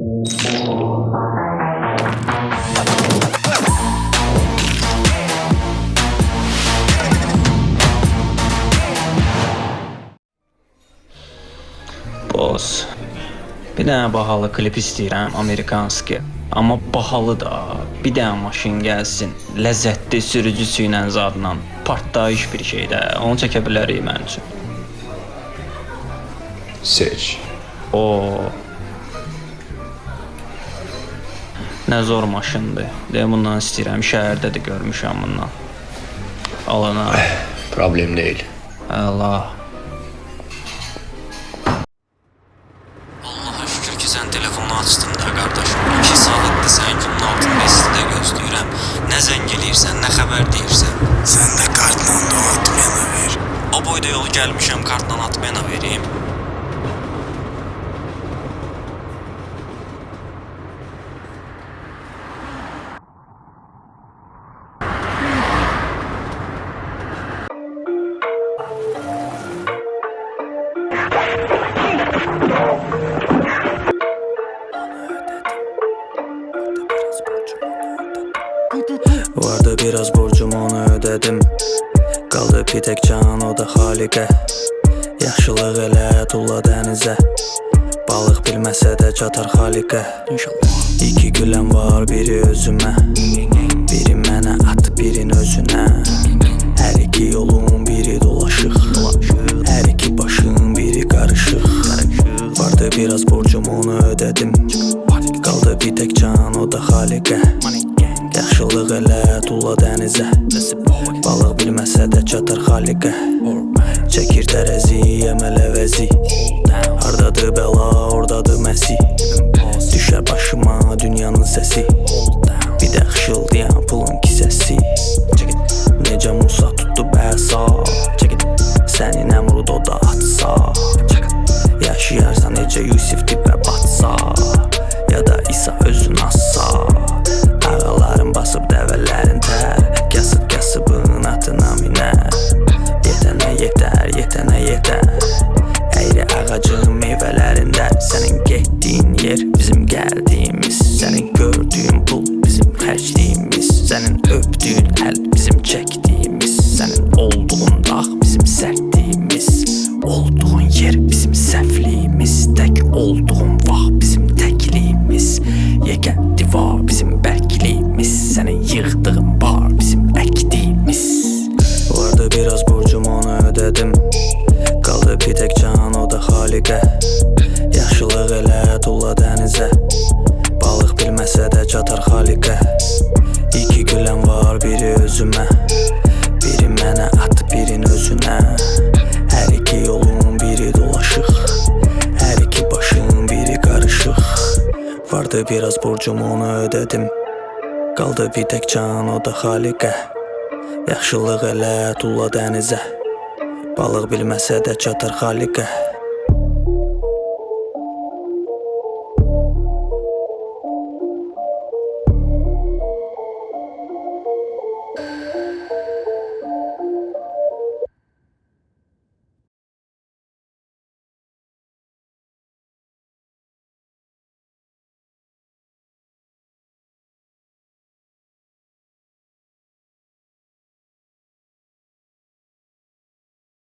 Boss. Bir dənə bahalı klip istəyirəm, Amerikanski. Amma bahalı da. Bir dənə maşın gəlsin, ləzzətli sürücüsü ilə zadla. Partlayış bir şey də. Onu çəkə bilərik mənim üçün. Seç. O. Nə zor maşındır. Deyə bundan istəyirəm. Şəhərdə də görmüşəm bundan. Alana. Problem değil. Allah. Allaha şükür ki sən telefonu açdın da qardaşım. 2 saatdır sənin günün altında istidə gözləyirəm. Nə zəng eləyirsən, nə xəbər deyirsən. Sən də kartla da atmayana ver. O boyda yol gəlmişəm, kartla atmayana vereyim. Biraz borcum onu ödedim. Qaldı bir tək can o da xaliqə Yaxşılıq elə tulla dənizə Balıq bilməsə də çatar xaliqə İki güləm var biri özümə Biri mənə at birin özünə Hər iki yolun biri dolaşıq Hər iki başın biri qarışıq Vardı biraz borcum onu ödedim. Qaldı bir tək can o da xaliqə Yaxşılıq elə tulla dənizə. Balıq bilməsə də çatar xaliqə. Çəkir tərəzi, əməl əvəzi Hardadır bəla, ordadır məsi Düşər başıma dünyanın səsi. Bir də xışıldayan pulun kisəsi. Necə Musa tutdu bəsa? Səni Nəmrud o da atsa. Yaşayarsan necə Yusif dibə Sənin öpdüyün əl bizim çəkdiyimiz Sənin olduğun dağ bizim sərtliyimiz Olduğun yer bizim səhvliyimiz Tək olduğun vaxt bizim təkliyimiz Yegən divar bizim bərkliyimiz Sənin yığdığın bar bizim əkdiyimiz Vardı biraz borcum onu ödedim Qaldı bir tək can o da xaliqə Yaxşılıq elə tulla dənizə Balıq bilməsə də çatar xaliqə Vardı biraz borcum onu ödedim. Qaldı bir tək can o da xaliqə. Yaxşılıq elə tulla dənizə. Balıq bilməsə də çatar xaliqə